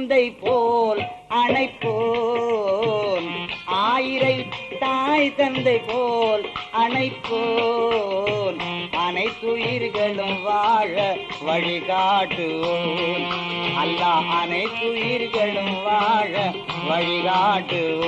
உந்தை போல் அணைப்போன் ஆயிரை தாய் தந்தை போல் அணைப்போன் அனைத்துயிர்களும் வாழ வழிகாட்டுவோம். அல்லாஹ் அனைத்துயிர்களும் வாழ வழிகாட்டுவோம்.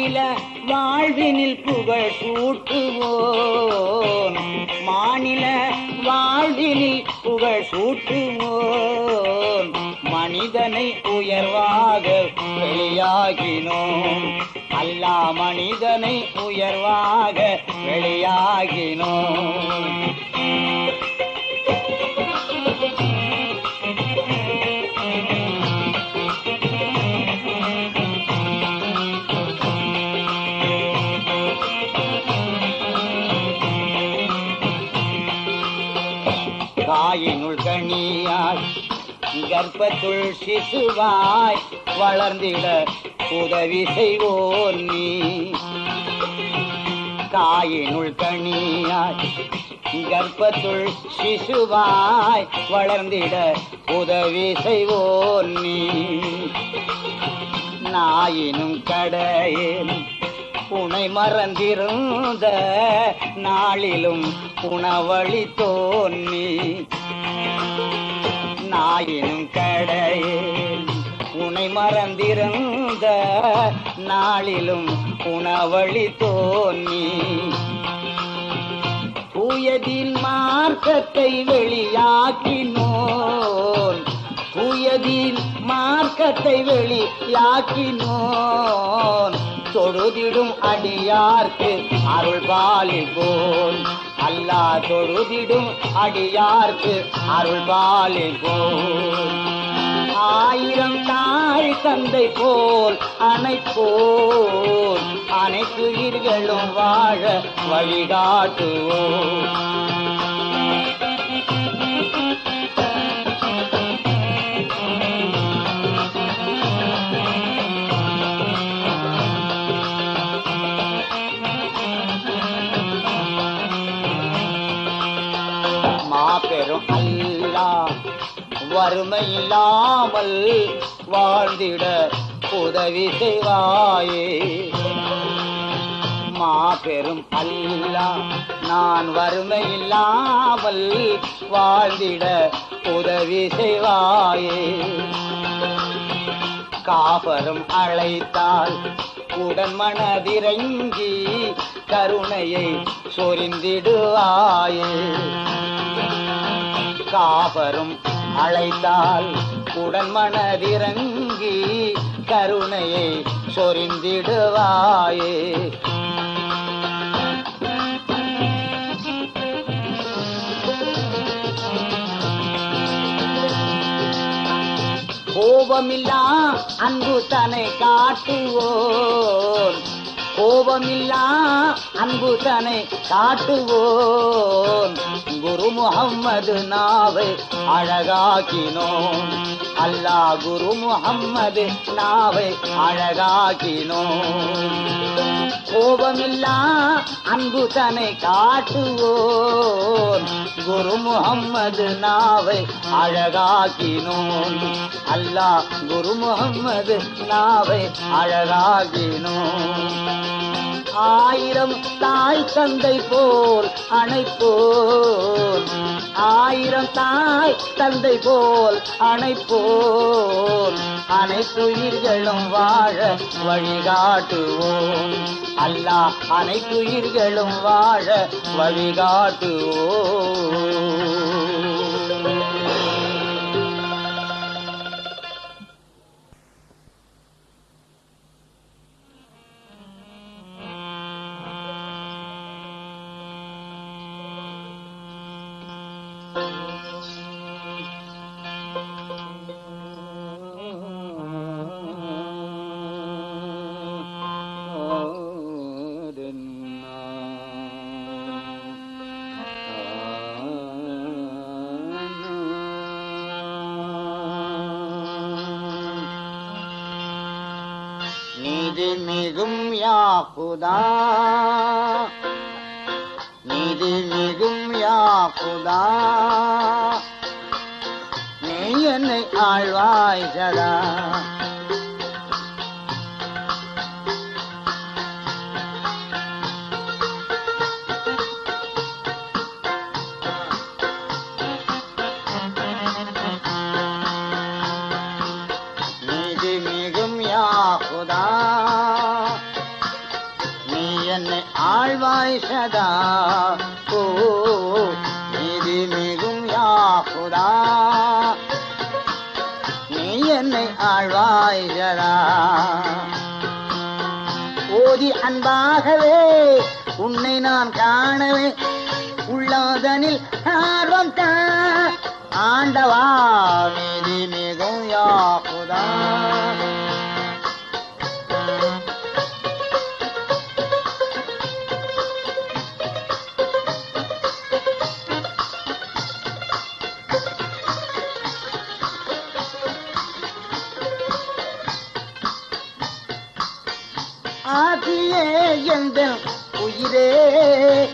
மாநில வாழ்வினில் புகழ் சூட்டுவோம். மாநில வாழ்வினில் புகழ் சூட்டுவோம். மனிதனை உயர்வாக வெளியாகினோம். அல்லா மனிதனை உயர்வாக வெளியாகினோம். கற்பத்துள் சிசுவாய் வளர்ந்திட உதவி செய்வோர் நீ. தாயினுள் கனியாய் கர்ப்பத்துள் சிசுவாய் வளர்ந்திட உதவி செய்வோர் நீ. நாயினும் கடையில் புனை மறந்திருந்த நாளிலும் உணவழி தோன்னி ஆயினும் கடையில் உனை மறந்திருந்த நாளிலும் உணவழி தோன்னி தூயதின் மார்க்கத்தை வெளியாக்கினோன். தூயதின் மார்க்கத்தை வெளியாக்கினோன். தொழுதிடும் அடியார்க்கு அருள் பாலிப்போன் அல்லா தொழுதிடும் அடியார்க்கு அருள் பாலிப்போன் ஆயிரம் தாய் தந்தை போல் அனைப்போர் அனைத்து உயிர்களும் வாழ வழிகாட்டுவோம் வறுமை இல்லாமல் வாழ்ந்திட உதவி செய்வாயே. மாபெரும் அல்லா நான் வறுமை இல்லாமல் வாழ்ந்திட உதவி செய்வாயே. காபரும் அழைத்தால் உடன் மனதிறங்கி கருணையை சொரிந்திடுவாயே. காபரும் அழைத்தால் உடன் மனதிறங்கி கருணையை சொரிந்திடுவாயே. கோபமில்லா அன்பு தன்னை காட்டுவோன் கோபமில்லா அன்பு தனை காட்டுவோன் குரு முகம்மது நாவை அழகாக்கினோம். அல்லா குரு முகம்மது நாவை அழகாக்கினோம். கோபமில்லா அன்பு தனை காட்டுவோம். குரு முகம்மது நாவை அழகாக்கினோம். அல்லா குரு முகம்மது நாவை அழகாக்கினோம். ஆயிரம் தாய் தந்தை போல் அணைப்போர். ஆயிரம் தாய் தந்தை போல் அணைப்போர். அனைத்துயிர்களும் வாழ வழிகாட்டுவோம். அல்லாஹ் அனைத்துயிர்களும் வாழ வழிகாட்டுவோம். இது மிகும் யாக்குதா இது மிகும் யாக்குதா நீ என்னை ஆழ்வாய் சதா ஜோதி அன்பாகவே உன்னை நான் காணவே. உள்ளாதனில் ஆர்வம் தான் ஆண்டவா உயிரே.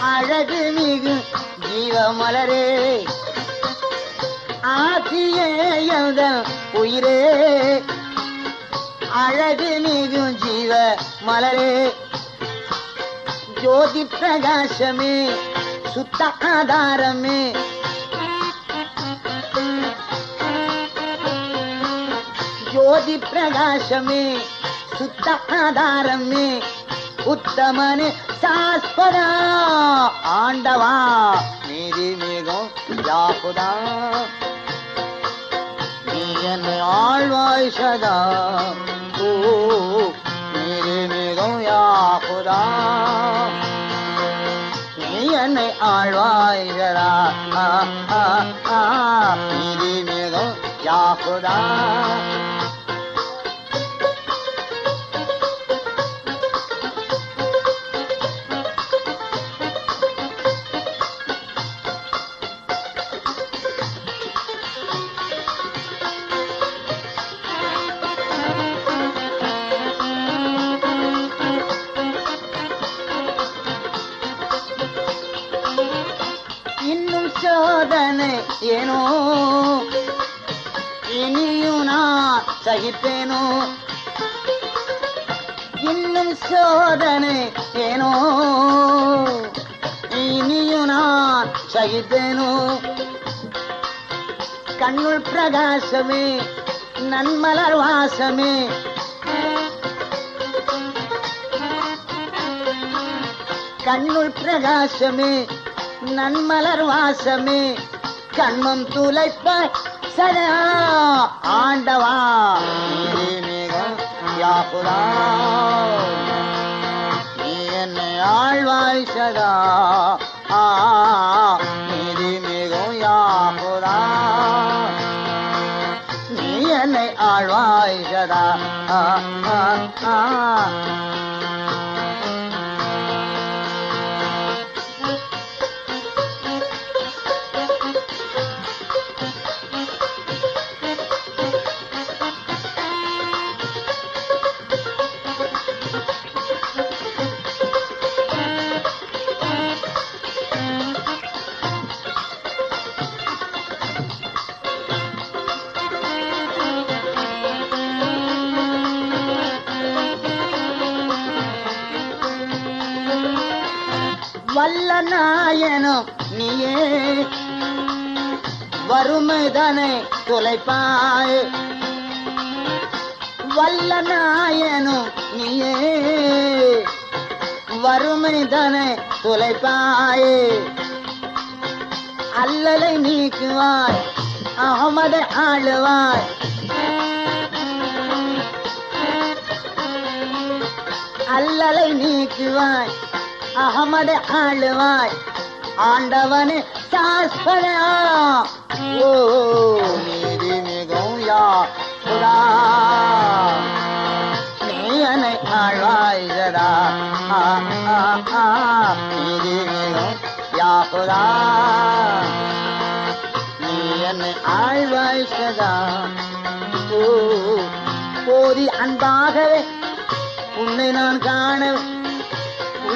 அழகு மிகு ஜீவமலரே. ஆதியே எந்த உயிரே. அழகு மிகு ஜீவ மலரே ஜோதி பிரகாசமே சுத்த ஆதாரமே. ஜோதி பிரகாசமே சுத்த ஆதாரமே. உத்தமனு சாஸ்வதா ஆண்டவா நீதி மிகும் யாகுதா நீ என்னை ஆழ்வாய் சதா ஓ நீதி மிகும் யாகுதா நீ என்னை ஆழ்வாய் சதா நீதி மிகும் யாகுதா ஏனோ? இனியும் நான் சகிப்பேனோ? இன்னும் சோதனை ஏனோ? இனியும் நான் சகிப்பேனோ? கண்ணுள் பிரகாசமே நன்மலர் வாசமே. கண்ணுள் பிரகாசமே நன்மலர் வாசமே. கண்மம் துளைப்பாய் சதா ஆண்டவா. நீதி யாகுதா நீ என்னை ஆழ்வாய் சதா ஆ நீதி மிகும் யாகுதா நீ என்னை ஆழ்வாய் சதா ஆ ஆ. வல்ல நாயனும் நீயே. வறுமைதனை தொலைப்பாய் வல்ல நாயனும் நீயே. வறுமைதனை தொலைப்பாய் அல்லலை நீக்குவாய் அகமதை ஆளுவாய். அல்லலை நீக்குவாய் அகமது ஆளுவாய் ஆண்டவனு சாஸ்பதா ஓ நீதி மிகவும் யா சுதா நீ என்னை ஆழ்வாய் நீதி மிகவும் யா சுதா நீ என்னை ஆழ்வாய் போதி அன்பாகவே உன்னை நான் காண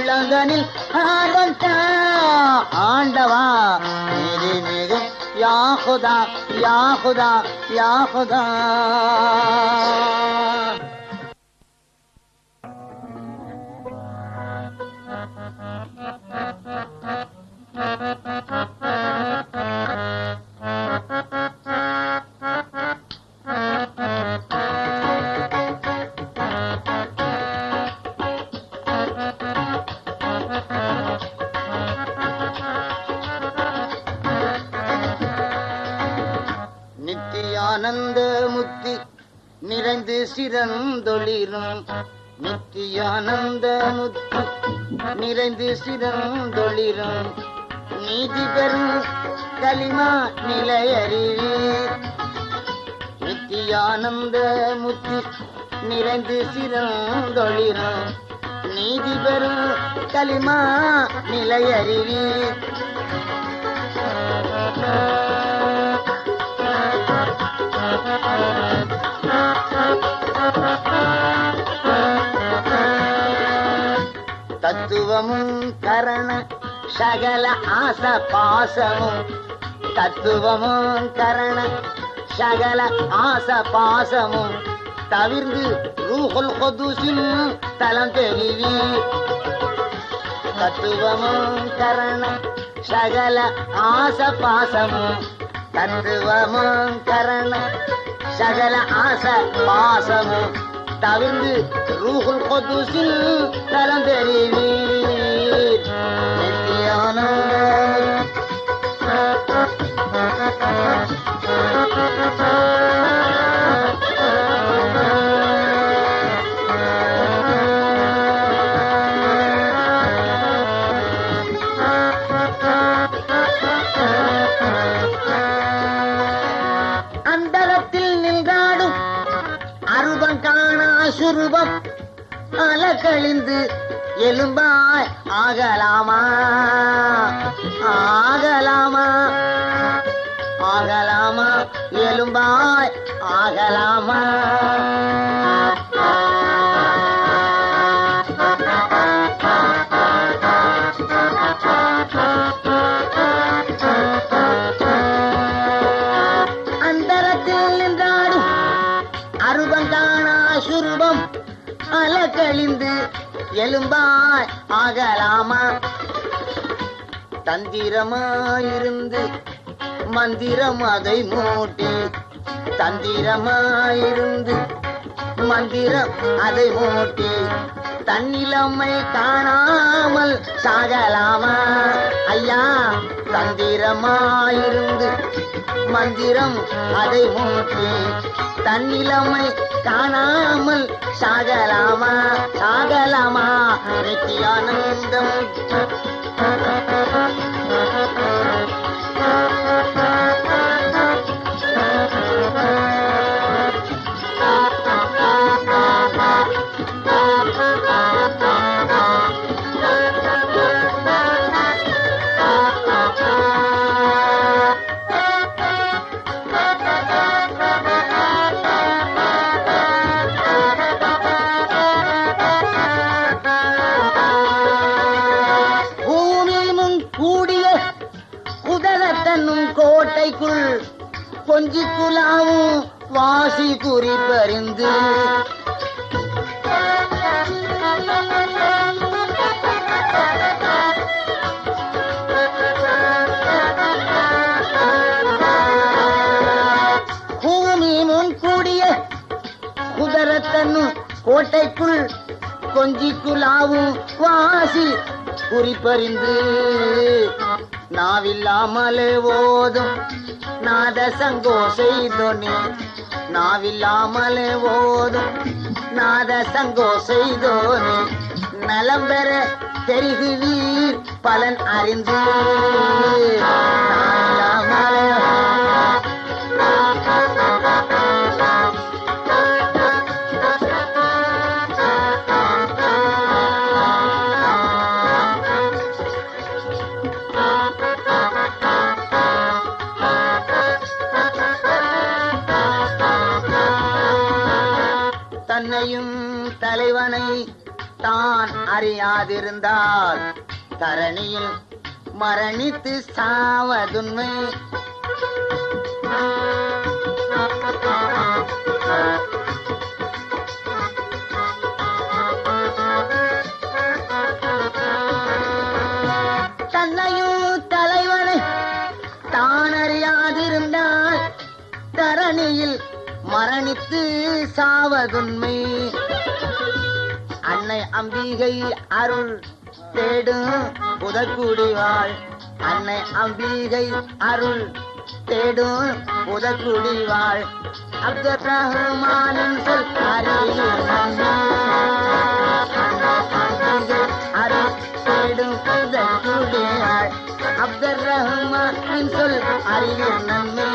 உள்ளங்கனில் ஆர்வம் ஆண்டவா நீதி மிகும் யாகுதா யாகுதா யாகுதா நித்தியானந்த நிறைந்து சிறந்தொளிரும் நித்தியானந்த முத்து நிறைந்து சிறந்தொளிரும் நீதி பெறும் களிமா நிலையறிவீர் நித்தியானந்த முத்தி நிறைந்து சிறந்தொளிரும் நீதி பெறும் களிமா நிலையறிவீர் தத்துவமும் கரண சகல ஆச பாசமும். தத்துவமும் கரண சகல ஆச பாசமும். தவிர்ந்து ரூஹுல் கொதுசின் தலம் தெரிவி தத்துவமும் கரண சகல ஆச பாசமும். தத்துவமும் கரண சகல ஆச பாசமும் தவிர்ந்து ரூஹுல் கொதுசில் தலம் தெரிவீர் நித்தியானந்த அந்தரத்தில் எலும்பாய் மாமா தந்திரமாயிருந்து மந்திரம் அதை மூட்டி தந்திரமாயிருந்து மந்திரம் அதை மூட்டி தன்னிலம்மை காணாமல் சாகலாமா? ஐயா தந்திரமாயிருந்து மந்திரம் அதை மூட்டி தன்னிலம்மை காணாமல் சாகலாமா சாகலாமா நித்தியானந்தம். குறிப்பறிந்து நாவில்லாமலே ஓதும் நாத சங்கோசை தொனி. நாவில்லாமலே ஓதும் நாத சங்கோசை தோனி. நலம் பெற தெரிகுவீர் பலன் அறிந்து. நாவில்லாமலே தன்னையும் தலைவனை தான் அறியாதிருந்தால் தரணியில் மரணித்து சாவதுண்மை தன்னையும் தலைவனை தான் அறியாதிருந்தால் தரணியில் மரணித்து சாவதுண்மை அன்னை அம்பிகை அருள் தேடும் புதக்குடிவாள் அன்னை அம்பிகை அருள் தேடும் புதக்குடிவாள் அப்துல் ரஹ்மானின் சொல் அருள் தேடும் புதக்குடிவாள் அப்துல் ரஹ்மானின் சொல் அறியும் நன்மை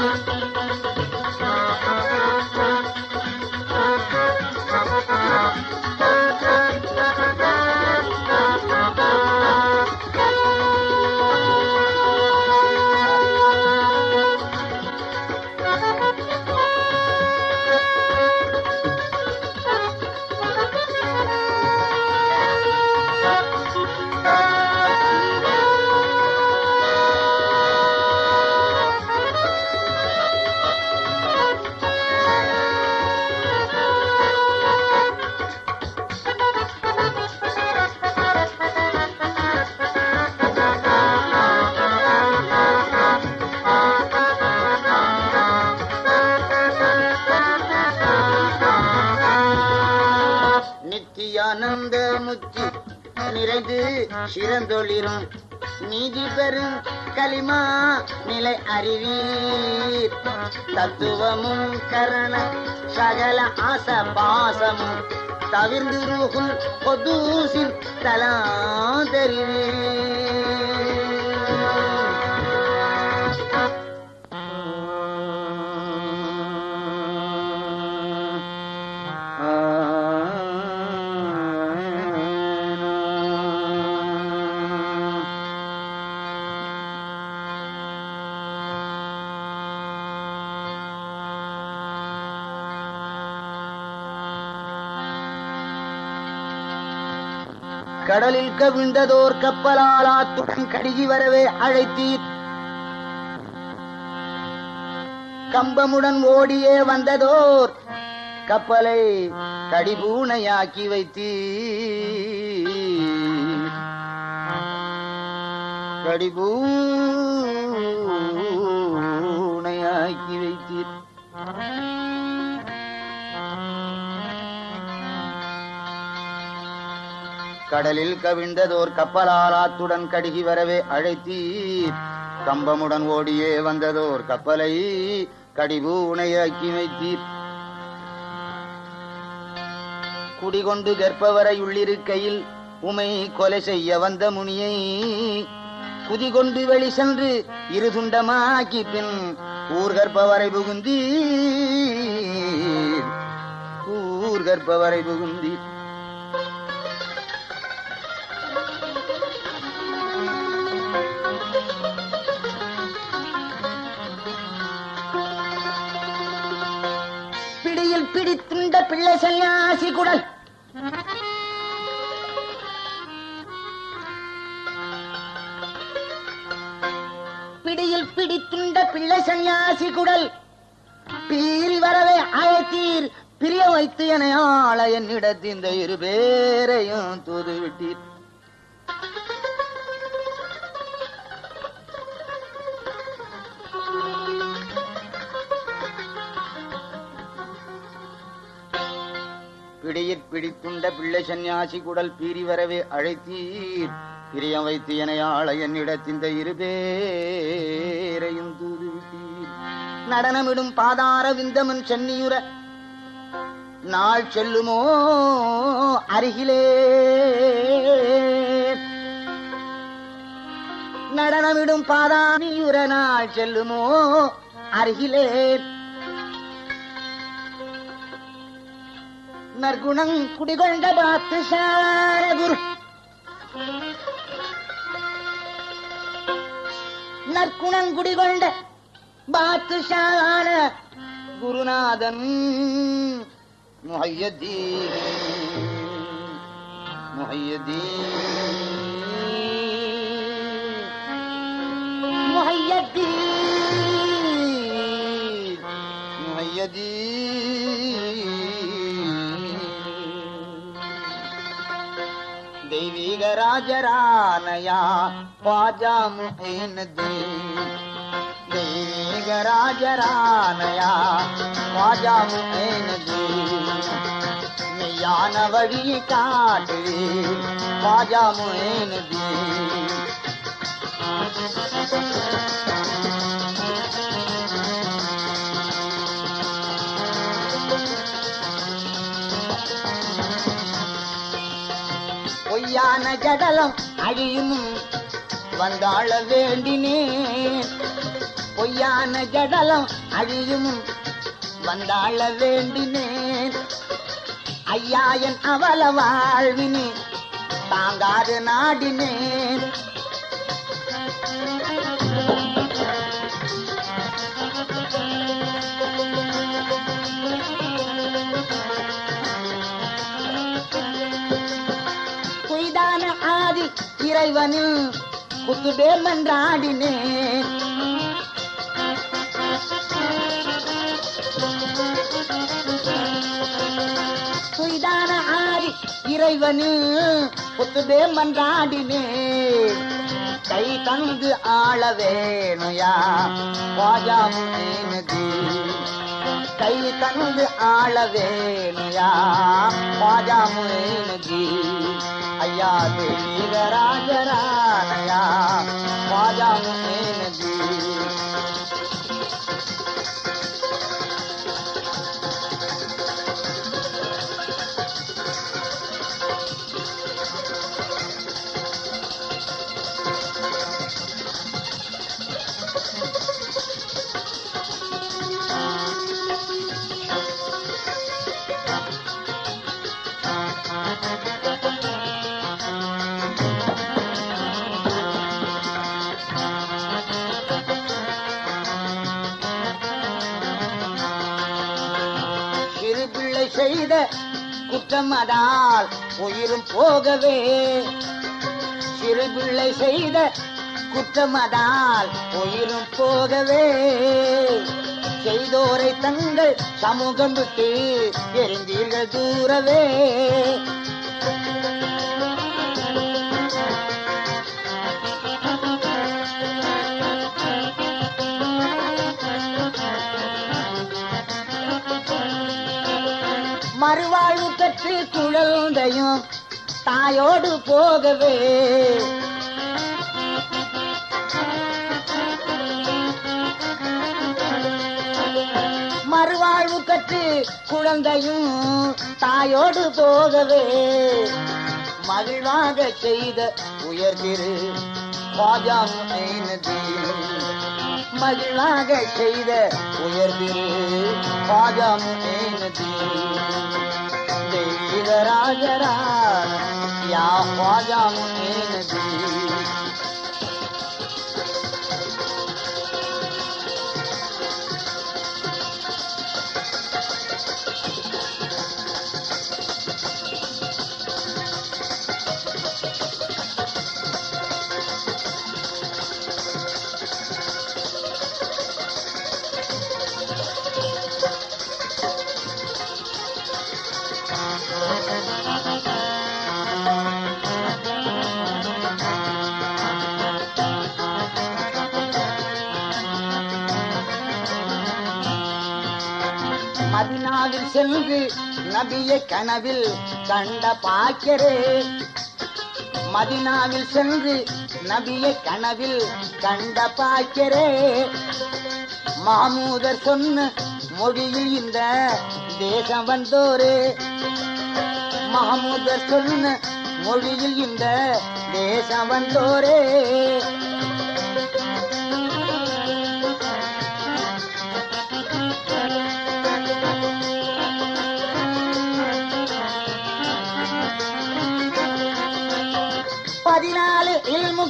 அறிவீர் தத்துவமும் கரண சகல ஆச பாசமும் தவிர்ந்து ரூகுல் பொதூசின் தலா கடலில் கவிழ்ந்ததோர் கப்பலால் ஆத்துடன் கடுகி வரவே அழைத்தீர். கம்பமுடன் ஓடியே வந்ததோர் கப்பலை கடிபூனையாக்கி வைத்தீர். கடிபூ கடலில் கவிழ்ந்ததோர் கப்பலாலாத்துடன் கடுகி வரவே அழைத்தீர். கம்பமுடன் ஓடியே வந்ததோர் கப்பலை கடிவு உனையாக்கி வைத்தீர் குடிகொண்டு கற்பவரை உள்ளிருக்கையில் உமை கொலை செய்ய வந்த முனியை குதிகொண்டு வெளி சென்று இரு துண்டமாக்கி பின் ஊர்கற்பவரை புகுந்தீர் ஊர்கற்பவரை புகுந்தீர். கையில் பிடித்துண்ட பிள்ளை சன்னியாசி குடல். பிடியில் பிடித்துண்ட பிள்ளை சன்னியாசி குடல். பீறி வரவே அழைத்தீர் பிரிய வைத்து என ஆள என்னிடத்து இந்த இரு பேரையும் தூதுவிட்டீர். பிடியிற் பிடித்துண்ட பிள்ளை சந்நியாசி குடல் பீறி வரவே அழைத்தீர். பிரியம் வைத்து எனையாள என்னிடத்திந்த இருபேரையும் தூதுவிட்டீர். நடனமிடும் பாதார விந்தமன் சென்னியுர நாள் செல்லுமோ அருகிலே. நடனமிடும் பாதானியுற நாள் செல்லுமோ அருகிலே. நற்குணம் குடிகொண்ட பார்த்து சாரகுரு நற்குணம் குடிகொண்ட பாத்து சார குருநாதன் முஹையதீன் முஹையதீன் முஹையதீன் முஹையதீன் राज रहन दे। ने गाज राहन दे। नवी काटे माजा मुहैन दे। ஜடலம். அழியும் வந்தாள வேண்டினேன் பொய்யான ஜடலம் அழியும் வந்தாள வேண்டினேன் ஐயாயன் அவல வாழ்வினே தாங்காது நாடினேன். இறைவனில் குத்துடே மன்றாடினேன். பொய்தான ஆதி இறைவனில் குத்துடே மன்றாடினேன். கை தந்து ஆள வேணுயா வாஜா வாஜாமுனதி கை தந்து ஆள வேணுயா वीर राजन मल குற்றம் அதால் உயிரும் போகவே. சிறு பிள்ளை செய்த குற்றம் அதால் உயிரும் போகவே. செய்தோரை தங்கள் சமூகம் விட்டு எரிந்தீர்கள் தூரவே. மறுவாழ்வு பெற்று குழந்தையும் தாயோடு போகவே. மறுவாழ்வு கற்று குழந்தையும் தாயோடு போகவே. மகிழ்வாக செய்த உயர்திரு பாஜாமுனதி மகிழ்வாக செய்த உயர்திரு राजर मे சென்று நபியை கனவில் கண்ட பாக்கரே மதினாவில் சென்று நபியை கனவில் கண்ட பாக்கரே மாமூதர் சொன்ன மொழியில் இந்த தேசம் வந்தோரே. மாமூதர் சொன்ன மொழியில் இந்த தேசம் வந்தோரே.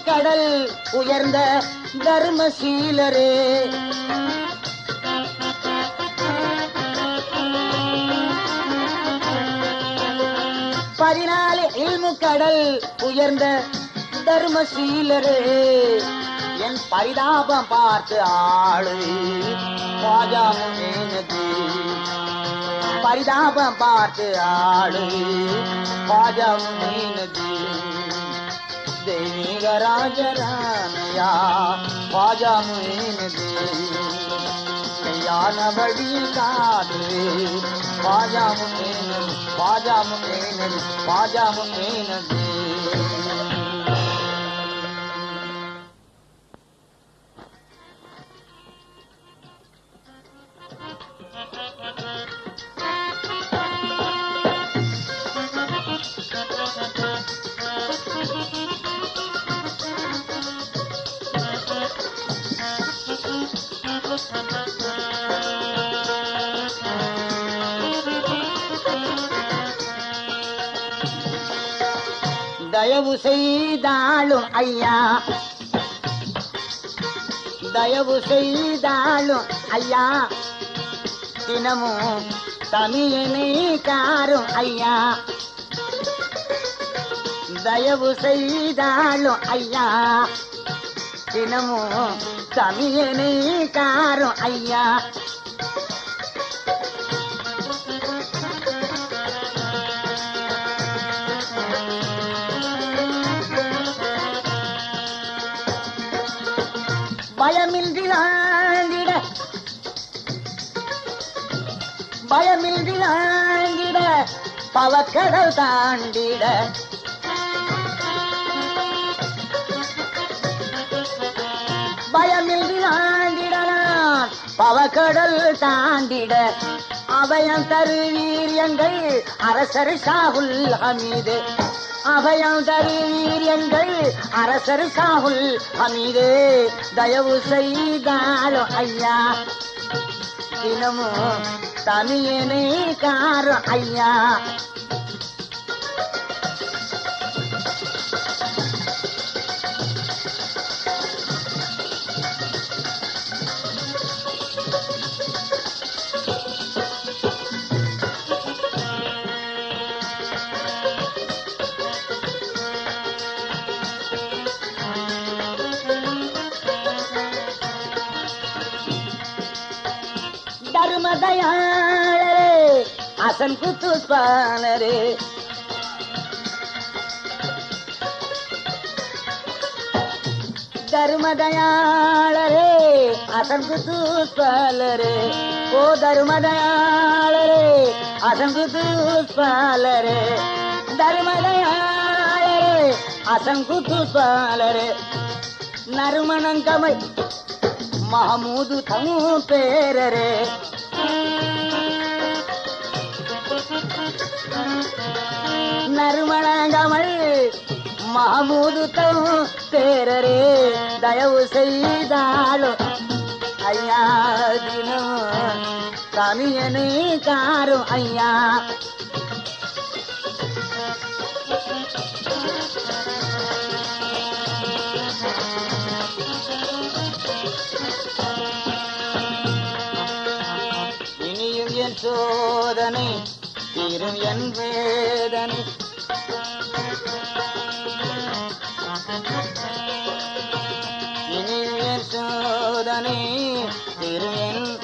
கடல் உயர்ந்த தர்மசீலரே. பதினாலு இல்மு கடல் உயர்ந்த தர்மசீலரே. என் பரிதாபம் பார்த்து ஆளு பாஜாமுனது பரிதாபம் பார்த்து ஆளு பாஜாமுனது देवी गराज रानया ख्वाजा मुइन दी। या न बड़ी कादरे ख्वाजा मुइन ख्वाजा मुइन ख्वाजा मुइन दे। தயவு செய்தாலும் ஐயா. தயவு செய்தாலும் ஐயா. தினமும் தமிழனை காரும் ஐயா. தயவு செய்தாலும் ஐயா. தினமும் தமிழனை காரும் ஐயா. பயமின்றி ஆண்டிட பவக்கடல் தாண்டிட. பயமின்றி ஆண்டிட பவக்கடல் தாண்டிட. அபயம் தருவீர் எங்கள் அரசர் ஷாகுல் ஹமீது. அபயம் தருவீர் எங்கள் அரசர் ஷாகுல் ஹமீது. தயவு செய்தாலும் ஐயா தினமும் தமிழனை காரும் ஐயா மதையாளரே அசன் குத்துஸ்பானரே தருமதயாளரே அசங்கு குத்துஸ்பாலரே ஓ தருமதயாளரே அசங்கு குத்துஸ்பாலரே தருமதயாளரே அசங்கு குத்துஸ்பாலரே நறுமணங்கமை மஹமூது தமு பேரரே. நறுமணங்கமல் மாமூது தமு பேரரே தயவு செய்தாலும் ஐயா தினம் கமியனை காரும் ஐயா. இனியும் என் சோதனை தீரும் என் வேதனை. இனியும் சோதனை திருவேன்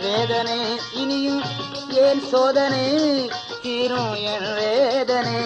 வேதனை இனியும் ஏன் சோதனை? தீரும் என் வேதனை.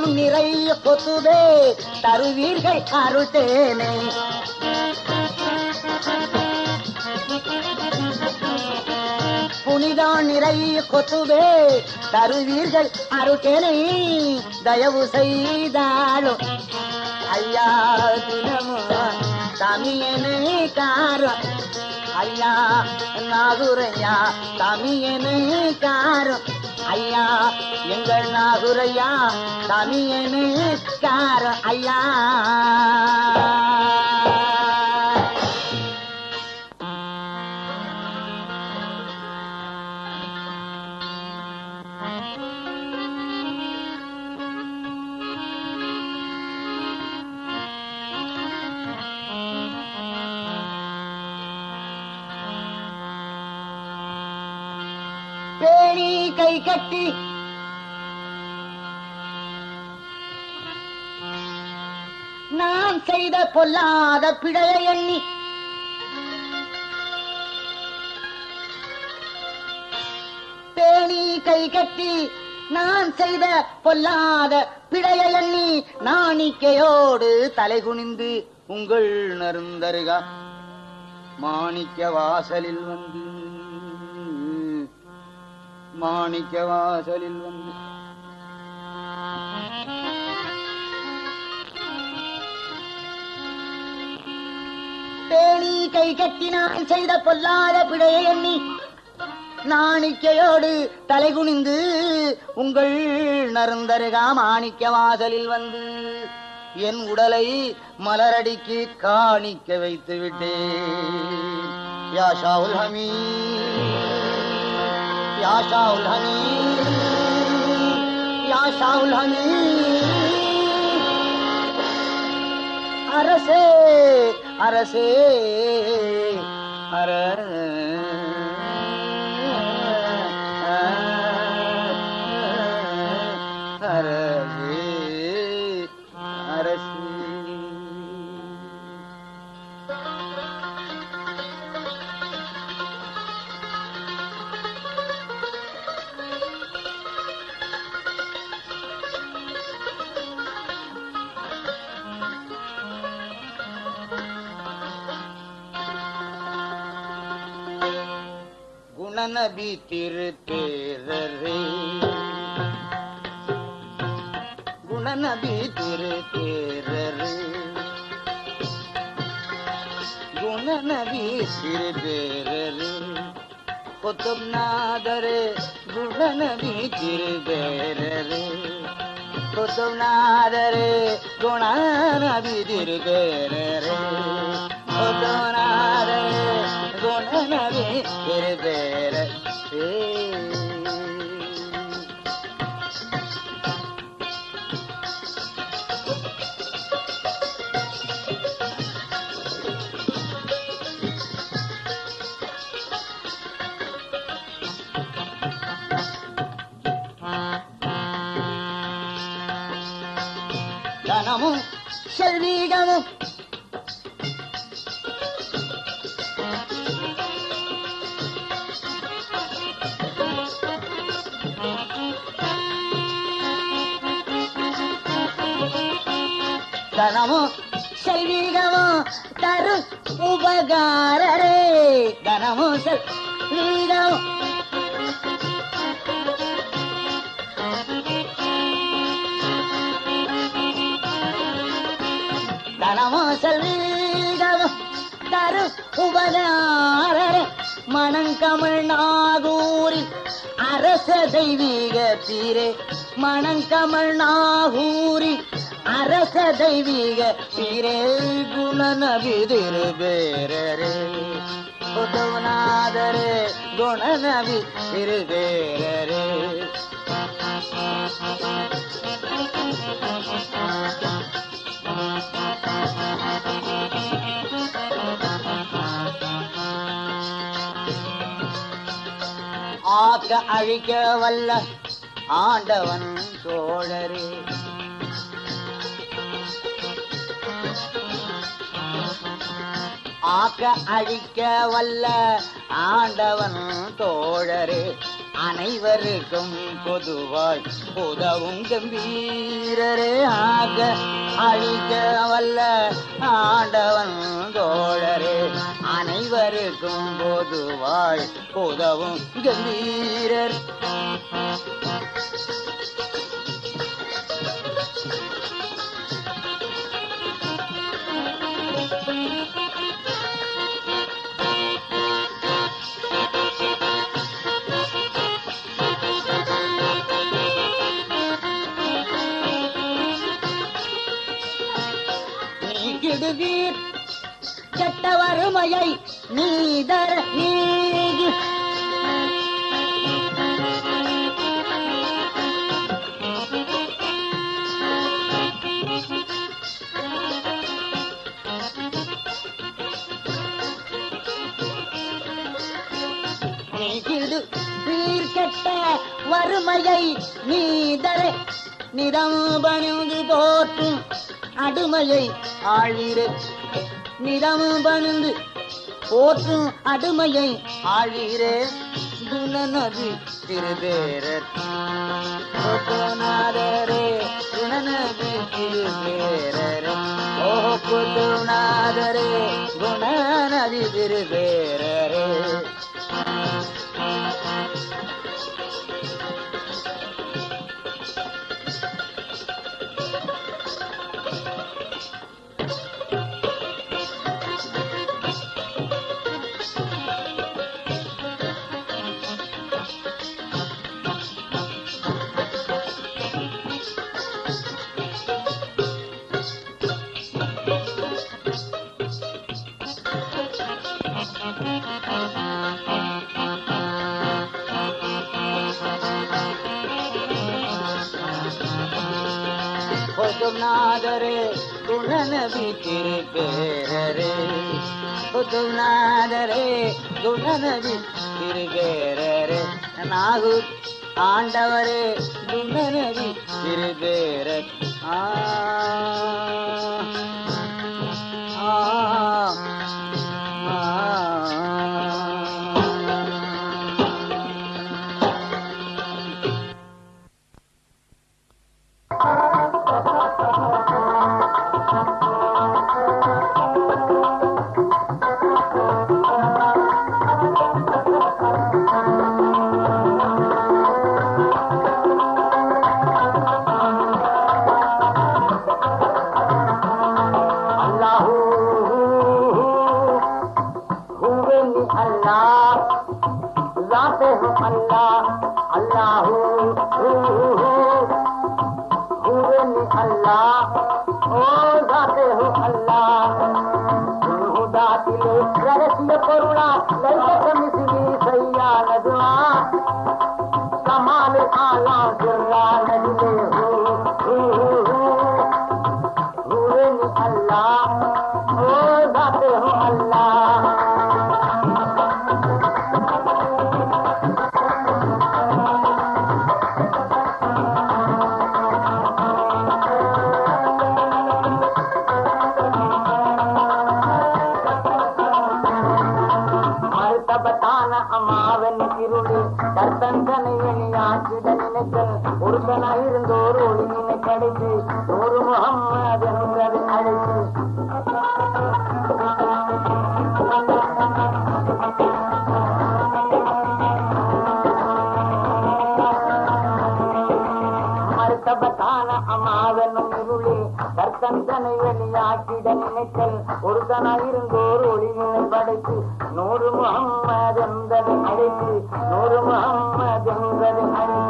புனிதம் நிறைய கொத்துதே தருவீர்கள் அருள்தேனை புனிதான் நிறைய கொத்துவே தருவீர்கள் அருட்டேனை தயவு செய்தாலும் ஐயா தினமும் தமியனை காரம். ஐயா நாகுரையா தமியனை காரம். ஐயா எங்கள் நாகுரையா தமியனை காரம் ஐயா. கை கட்டி. நான் செய்த பொல்லாத பிழையை எண்ணி. பேணி கை கட்டி நான் செய்த பொல்லாத பிழையை எண்ணி நாணிக்கையோடு தலை குனிந்து உங்கள் நருந்தருகா மாணிக்க வாசலில் வந்து மாணிக்க வாசலில் வந்து. பேணி கை கட்டினால் செய்த பொல்லாத பிழையை எண்ணி நாணிக்கையோடு தலை குனிந்து உங்கள் நருந்தருகா மாணிக்க வாசலில் வந்து என் உடலை மலரடிக்கு காணிக்க வைத்து விட்டேன் யாஷாவுல் ஹமீ யா ஷாவுல் ஹமீ யா ஷாவுல் ஹமீ அரசே நபி திருத்தேரரே குணநபி திருத்தேரரே குணநபி திருத்தேரரே கொத்தம் நாதரே குணநபி திருத்தேரரே கொத்தம் நாதரே குணநபி திருத்தேரரே குணநபி திருத்தேரரே தனமும் செல்வீகமும் தனமும் செல்வீகமும் தரு உபகாரரே. தனமும் செல்வீகமும் தனமோ செல்வீகமும் தரு உபகாரரே. மணங்கமிழ் நாகூரில் அரச தெய்வீக தீரே. மணங்கமிழ் நாகூரில் அரச தெய்வீக சீரே குணநபிதிரு பேரரே. உதவநாதரே குணநபி திரு பேரரே. ஆக்க அழிக்க வல்ல ஆண்டவன் தோழரே ஆக்க அழிக்க வல்ல ஆண்டவன் தோழரே அனைவருக்கும் பொதுவாய் உதவும் கம்பீரரே. ஆக அழிக்க வல்ல ஆண்டவன் தோழரே அனைவருக்கும் பொதுவாய் உதவும் கம்பீரர். மாயை நீதர் நீகி. நீக்கிடு வறுமையை நீதரை. நிதம்பணிந்து போற்றும் அடுமையை ஆழிரே. நிதம்பணிந்து போற்றும் அடுமையை ஆழிரே குணநதி திருவேரர். குத்துநாதரே குணநதி திருவேரர். ஓ குத்துநாதரே குணநதி திருபேரரே பொதுநாதரே குணநபி திருப்பேரரே பொதுநாதரே குணநபி திருப்பேரரே நாகூர் ஆண்டவரே குணநபி திருப்பேர ஆ. भला कृष्ण करुणा। ஒருத்தன இருந்தோர் ஒளி நினை கடைத்து ஒரு முகம்மது என்பதை அழைத்து மறுத்தபத்தான அம்மாவனும் இருளி கர்த்தந்தனை வெளியாக்கிட நினைத்தல் ஒருத்தன இருந்தோர் ஒளி படைத்து நூறு முகம்மது என்பதை அழைத்து நூறு முகம்மது என்பதை அழைத்து.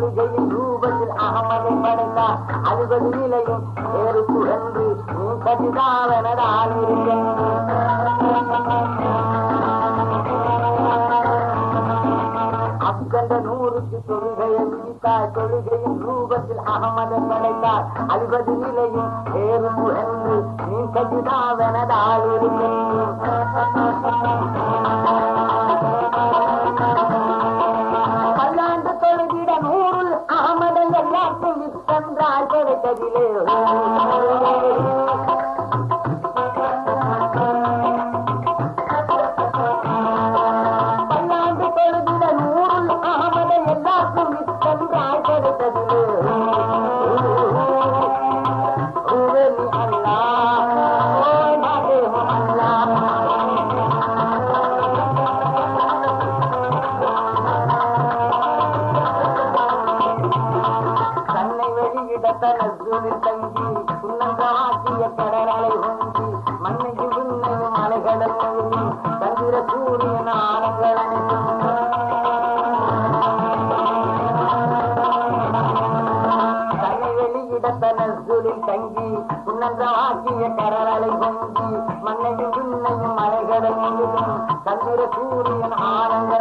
மாளிகையின் ரூபத்தில் அகமதை மறந்தா அறுபது நிலையும் வேறு புகழ்ந்து நீ கதிதாவனதால் அக்கண்ட நூறுக்கு தொழுகையை விதித்தார் தொழுகையின் ரூபத்தில் அகமதை மறைந்தார் அறுபது நிலையும் வேறு புகழ்ந்து நீ கதிதாவனதால் இருக்க இடத்தனசுலில் தங்கி உன்னந்த வாக்கிய கடலலை பொங்கி மண்ணையும் விண்ணையும் மலைகளையும் கந்திர சூரியன் ஆனந்த